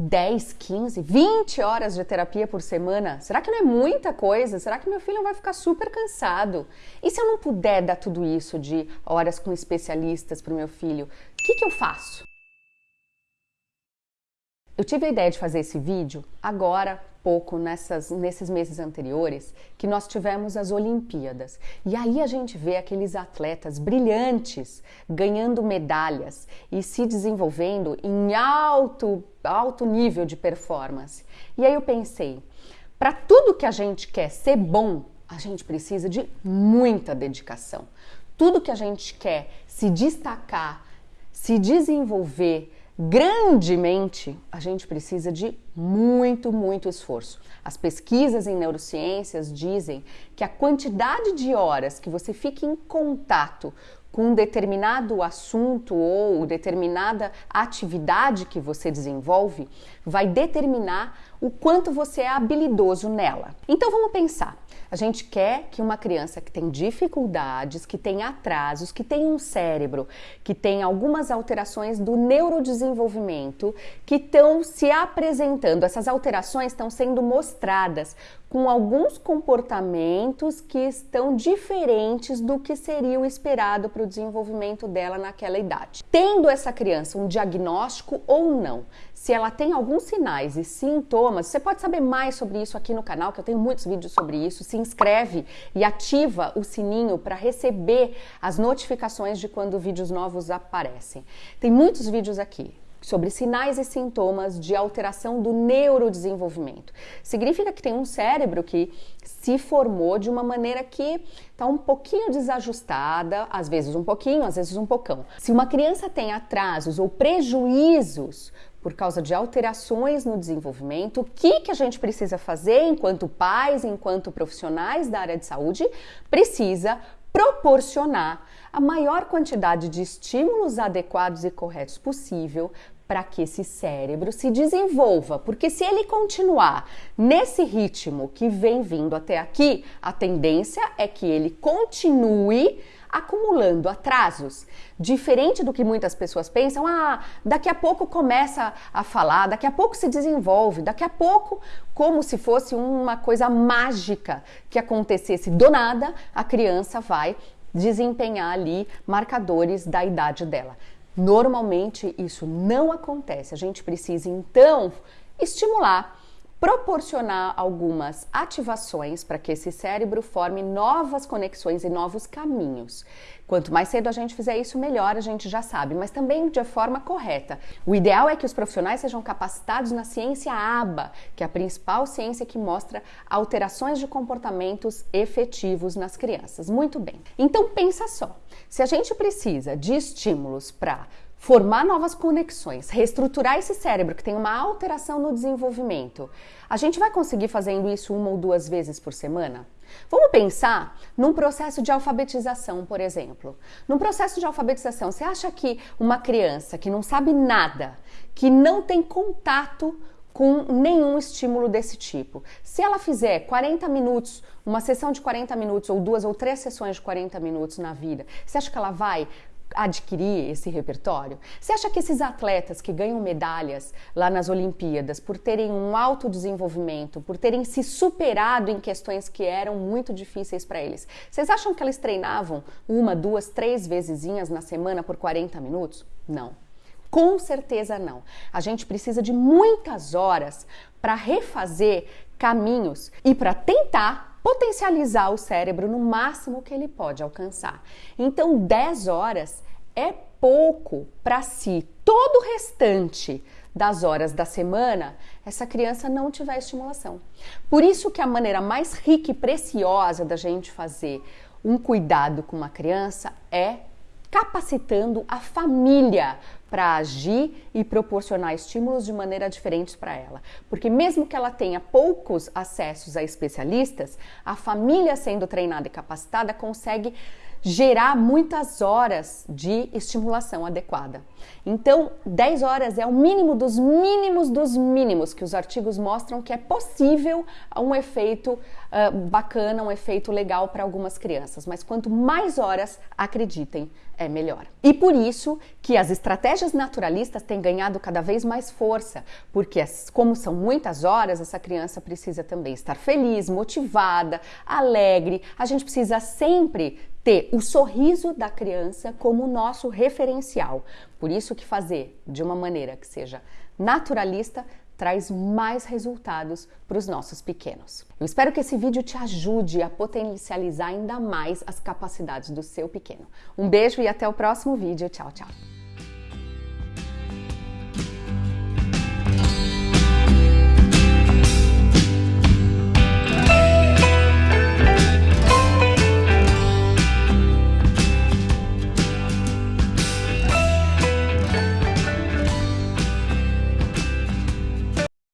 10, 15, 20 horas de terapia por semana? Será que não é muita coisa? Será que meu filho vai ficar super cansado? E se eu não puder dar tudo isso de horas com especialistas para o meu filho, o que, que eu faço? Eu tive a ideia de fazer esse vídeo agora, pouco, nessas, nesses meses anteriores, que nós tivemos as Olimpíadas. E aí a gente vê aqueles atletas brilhantes ganhando medalhas e se desenvolvendo em alto, alto nível de performance. E aí eu pensei, para tudo que a gente quer ser bom, a gente precisa de muita dedicação. Tudo que a gente quer se destacar, se desenvolver, grandemente, a gente precisa de muito, muito esforço. As pesquisas em neurociências dizem que a quantidade de horas que você fica em contato com um determinado assunto ou determinada atividade que você desenvolve vai determinar o quanto você é habilidoso nela. Então vamos pensar. A gente quer que uma criança que tem dificuldades, que tem atrasos, que tem um cérebro, que tem algumas alterações do neurodesenvolvimento, que estão se apresentando, essas alterações estão sendo mostradas com alguns comportamentos que estão diferentes do que seria o esperado para o desenvolvimento dela naquela idade. Tendo essa criança um diagnóstico ou não, se ela tem alguns sinais e sintomas, você pode saber mais sobre isso aqui no canal, que eu tenho muitos vídeos sobre isso. Se inscreve e ativa o sininho para receber as notificações de quando vídeos novos aparecem. Tem muitos vídeos aqui sobre sinais e sintomas de alteração do neurodesenvolvimento. Significa que tem um cérebro que se formou de uma maneira que está um pouquinho desajustada, às vezes um pouquinho, às vezes um pocão. Se uma criança tem atrasos ou prejuízos por causa de alterações no desenvolvimento, o que, que a gente precisa fazer enquanto pais, enquanto profissionais da área de saúde? Precisa proporcionar a maior quantidade de estímulos adequados e corretos possível para que esse cérebro se desenvolva, porque se ele continuar nesse ritmo que vem vindo até aqui, a tendência é que ele continue acumulando atrasos. Diferente do que muitas pessoas pensam, ah, daqui a pouco começa a falar, daqui a pouco se desenvolve, daqui a pouco, como se fosse uma coisa mágica que acontecesse do nada, a criança vai desempenhar ali marcadores da idade dela. Normalmente isso não acontece. A gente precisa então estimular, proporcionar algumas ativações para que esse cérebro forme novas conexões e novos caminhos. Quanto mais cedo a gente fizer isso, melhor a gente já sabe, mas também de forma correta. O ideal é que os profissionais sejam capacitados na ciência ABA, que é a principal ciência que mostra alterações de comportamentos efetivos nas crianças. Muito bem. Então pensa só, se a gente precisa de estímulos para formar novas conexões, reestruturar esse cérebro que tem uma alteração no desenvolvimento, a gente vai conseguir fazendo isso uma ou duas vezes por semana? Vamos pensar num processo de alfabetização, por exemplo. Num processo de alfabetização, você acha que uma criança que não sabe nada, que não tem contato com nenhum estímulo desse tipo. Se ela fizer 40 minutos, uma sessão de 40 minutos, ou duas ou três sessões de 40 minutos na vida, você acha que ela vai adquirir esse repertório? Você acha que esses atletas que ganham medalhas lá nas Olimpíadas, por terem um alto desenvolvimento, por terem se superado em questões que eram muito difíceis para eles, vocês acham que eles treinavam uma, duas, três vezes na semana por 40 minutos? Não. Com certeza não. A gente precisa de muitas horas para refazer caminhos e para tentar potencializar o cérebro no máximo que ele pode alcançar. Então, 10 horas é pouco para si. Todo o restante das horas da semana, essa criança não tiver estimulação. Por isso que a maneira mais rica e preciosa da gente fazer um cuidado com uma criança é capacitando a família para agir e proporcionar estímulos de maneira diferente para ela. Porque mesmo que ela tenha poucos acessos a especialistas, a família sendo treinada e capacitada consegue gerar muitas horas de estimulação adequada. Então, 10 horas é o mínimo dos mínimos dos mínimos que os artigos mostram que é possível um efeito uh, bacana, um efeito legal para algumas crianças. Mas quanto mais horas, acreditem, é melhor. E por isso que as estratégias naturalistas têm ganhado cada vez mais força, porque como são muitas horas, essa criança precisa também estar feliz, motivada, alegre. A gente precisa sempre ter o sorriso da criança como nosso referencial. Por isso que fazer de uma maneira que seja naturalista traz mais resultados para os nossos pequenos. Eu espero que esse vídeo te ajude a potencializar ainda mais as capacidades do seu pequeno. Um beijo e até o próximo vídeo. Tchau, tchau.